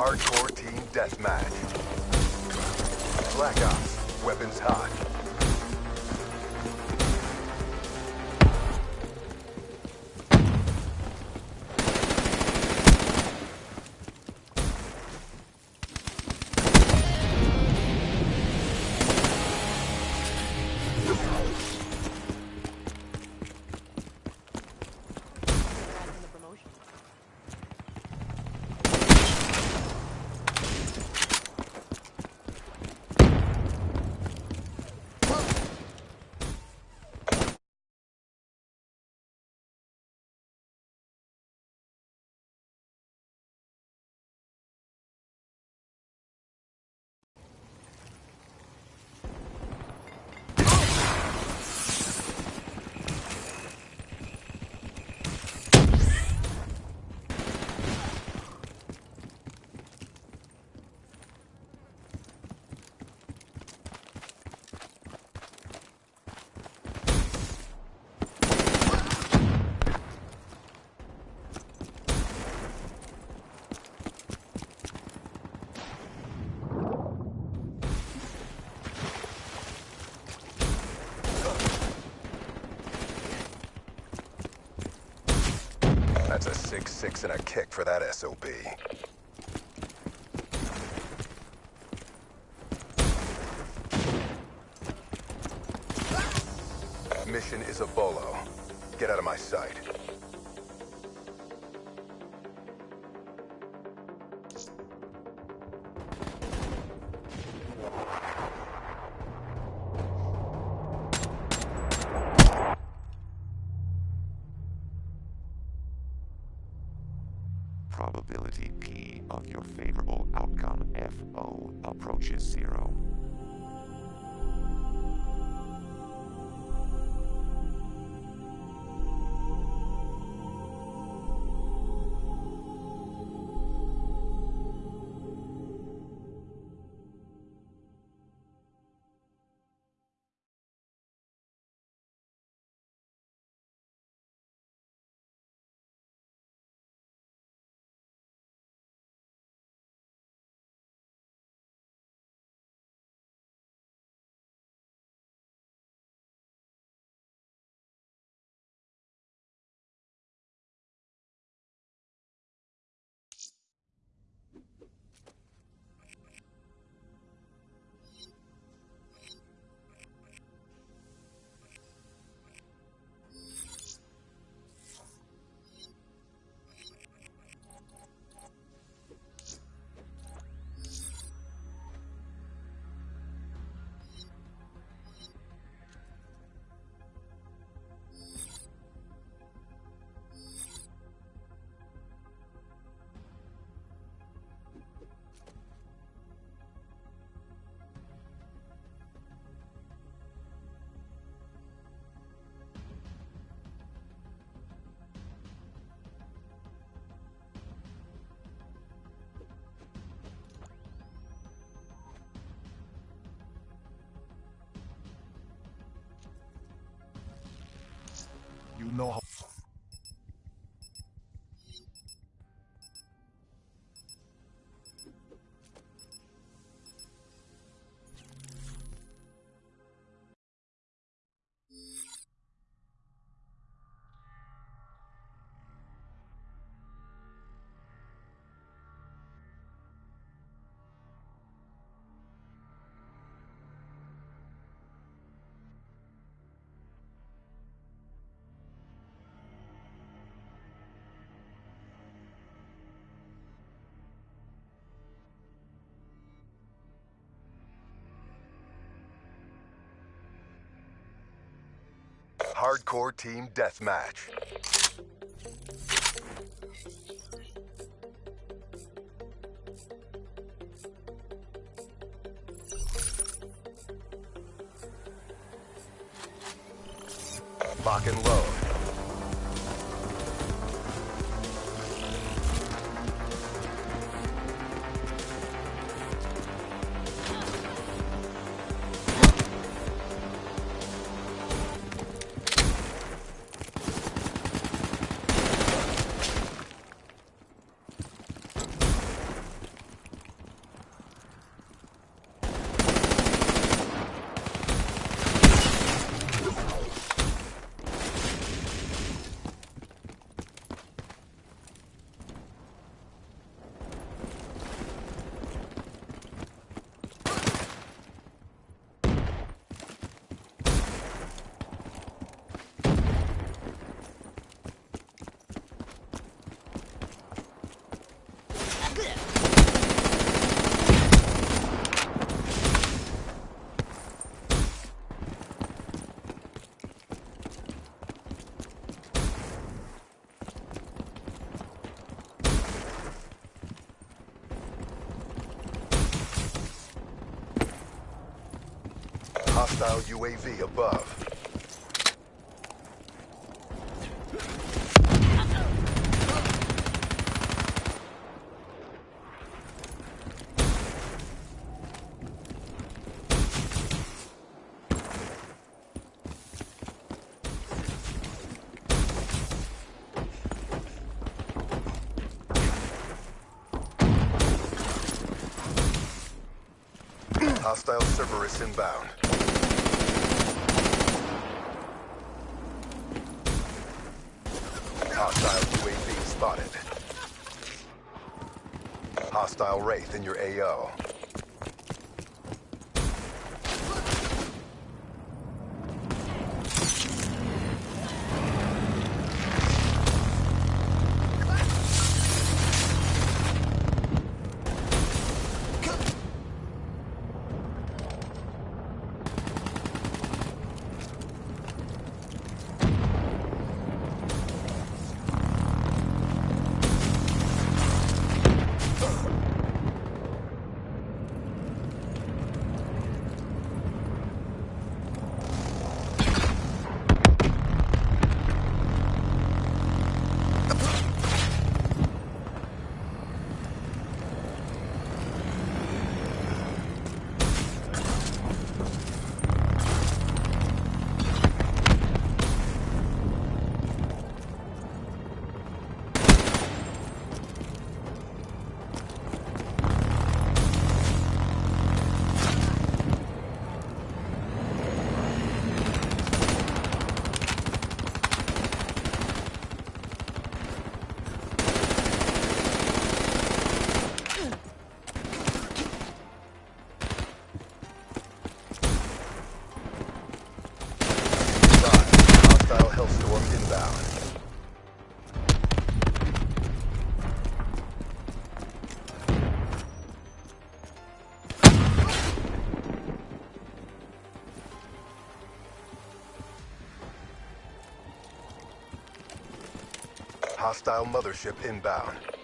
Hardcore Team Deathmatch. Black Ops, weapons hot. That's a 6-6 and a kick for that SOB. Mission is a bolo. Get out of my sight. You know how... Hardcore Team Deathmatch. Lock and load. Hostile UAV above. Hostile Cerberus inbound. Hostile UAV spotted. Hostile Wraith in your AO. Hostile mothership inbound.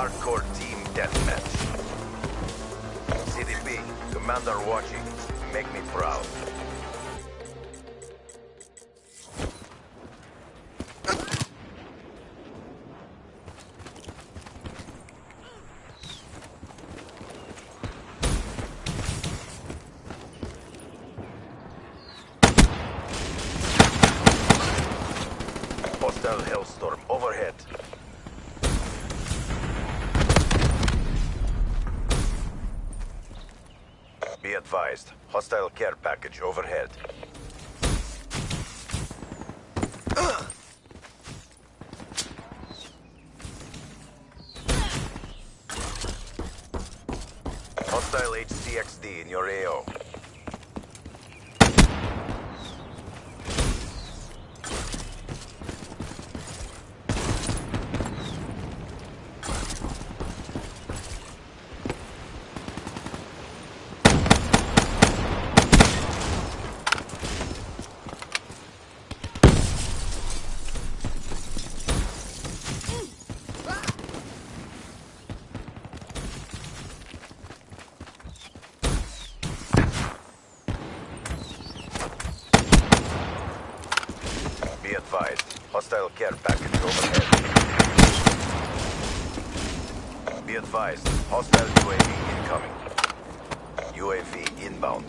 Hardcore team deathmatch. CDP, Commander watching. Make me proud. Hostile Hellstorm overhead. Be advised, hostile care package overhead. Hostile HCXD in your AO. Hostile care package overhead. Be advised, hostile UAV incoming. UAV inbound.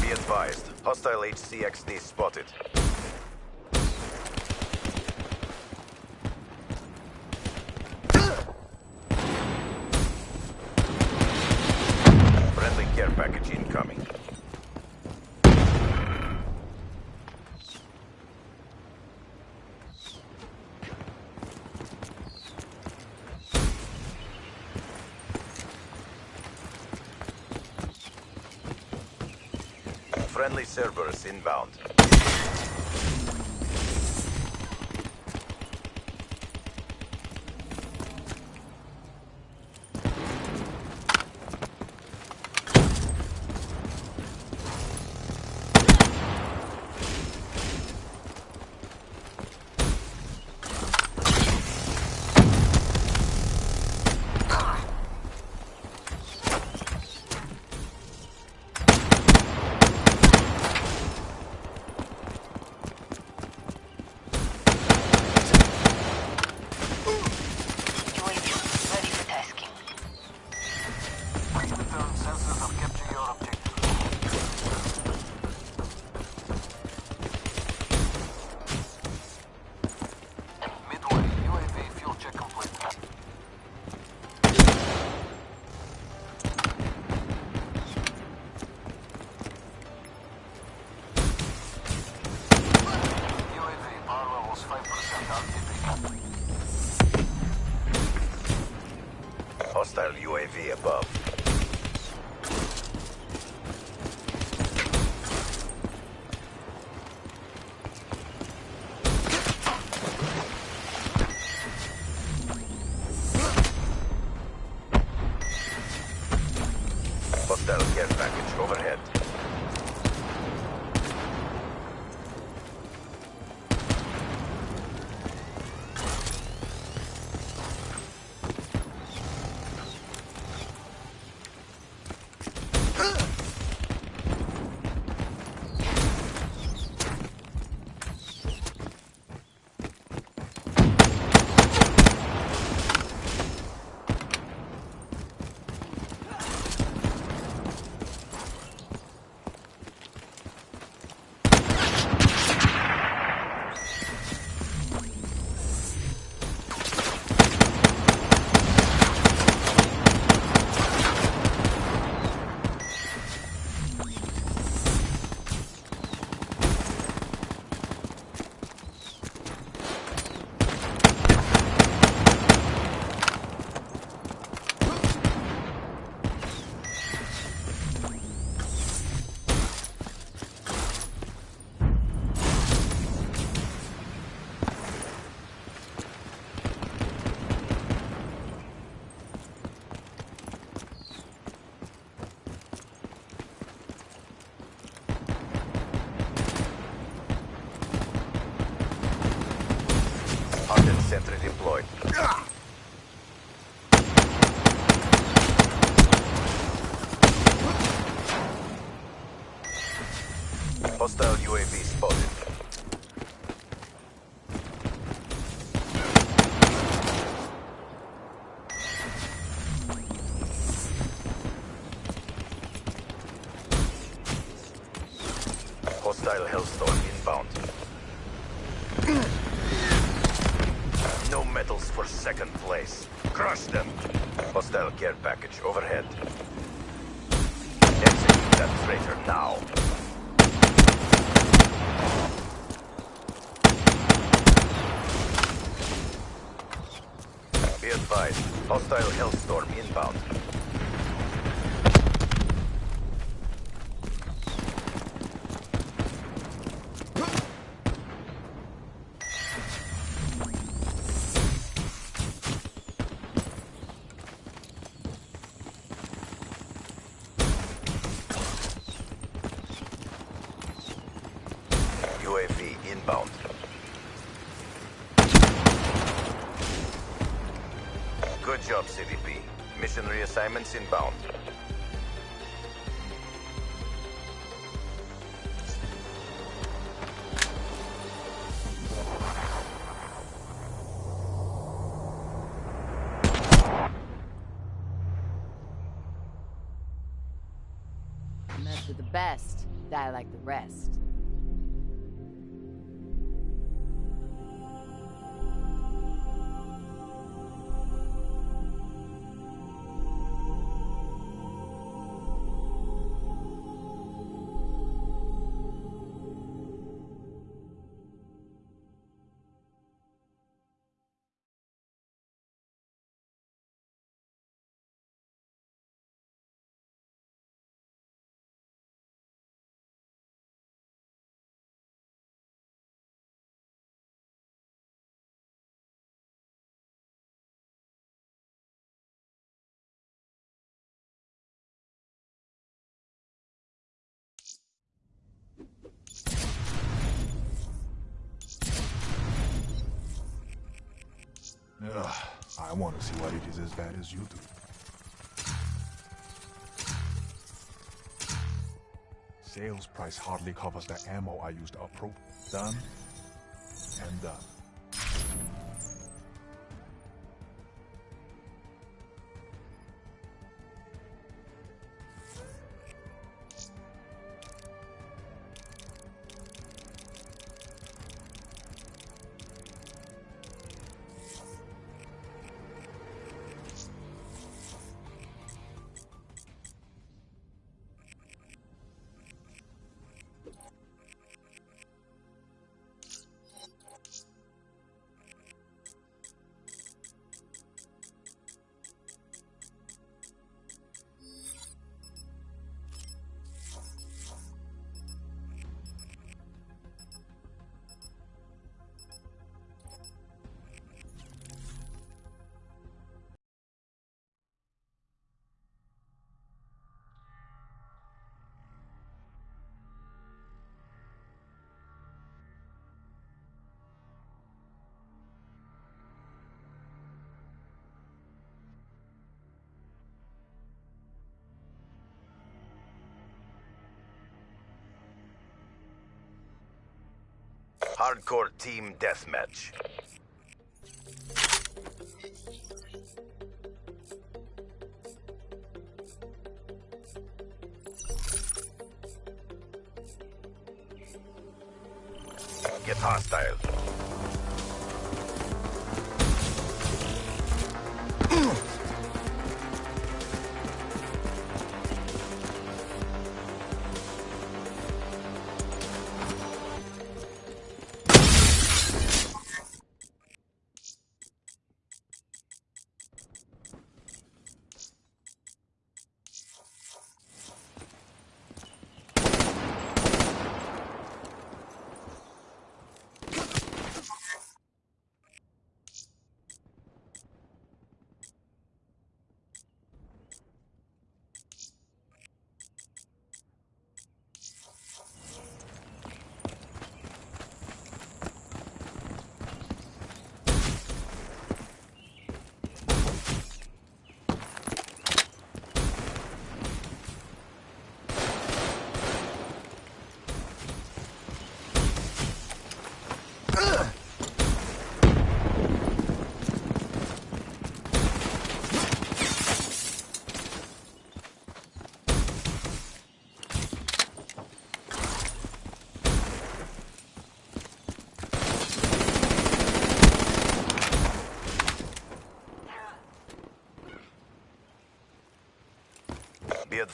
Be advised, hostile HCXD spotted. Friendly care package incoming. Friendly Cerberus inbound. Place. Crush them. Hostile care package overhead. Execute that traitor now. Be advised, hostile Hellstorm inbound. Best die like the rest. Ugh, I want to see what it is as bad as you do. Sales price hardly covers the ammo I used to approach. Done and done. Hardcore team deathmatch. Get hostile.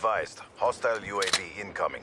Advised, hostile UAV incoming.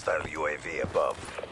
Hostile UAV above.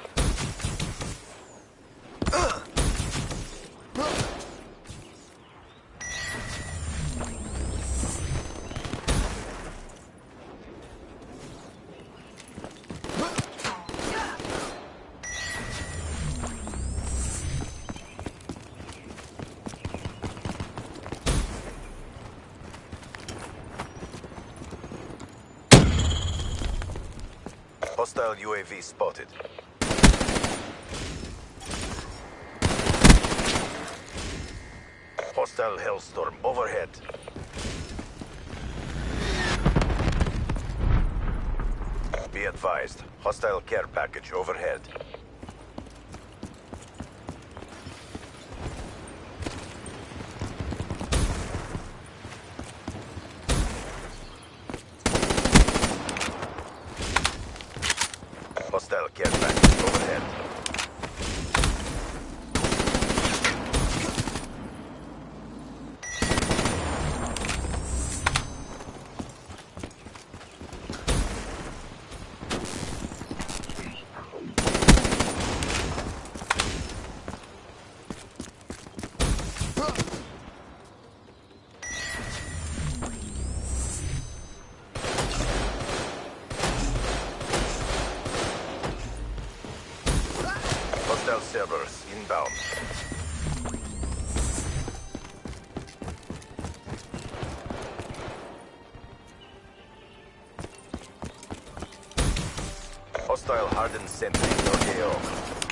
Hostile UAV spotted. Hostile Hellstorm overhead. Be advised, hostile care package overhead. Hostile care package overhead. Inbound. Hostile hardened sentry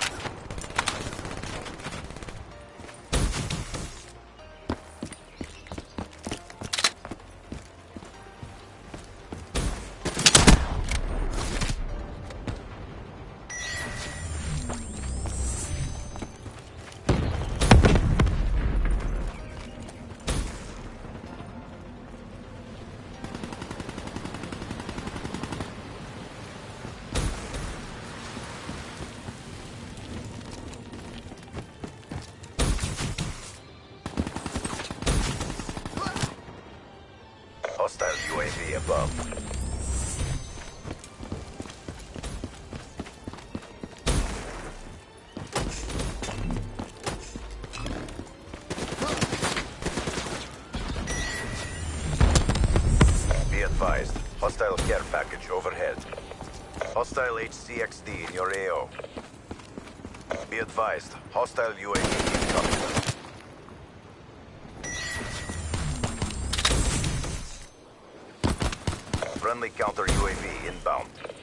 hostile care package overhead. Hostile HCXD in your AO. Be advised, hostile UAV incoming. Friendly counter UAV inbound.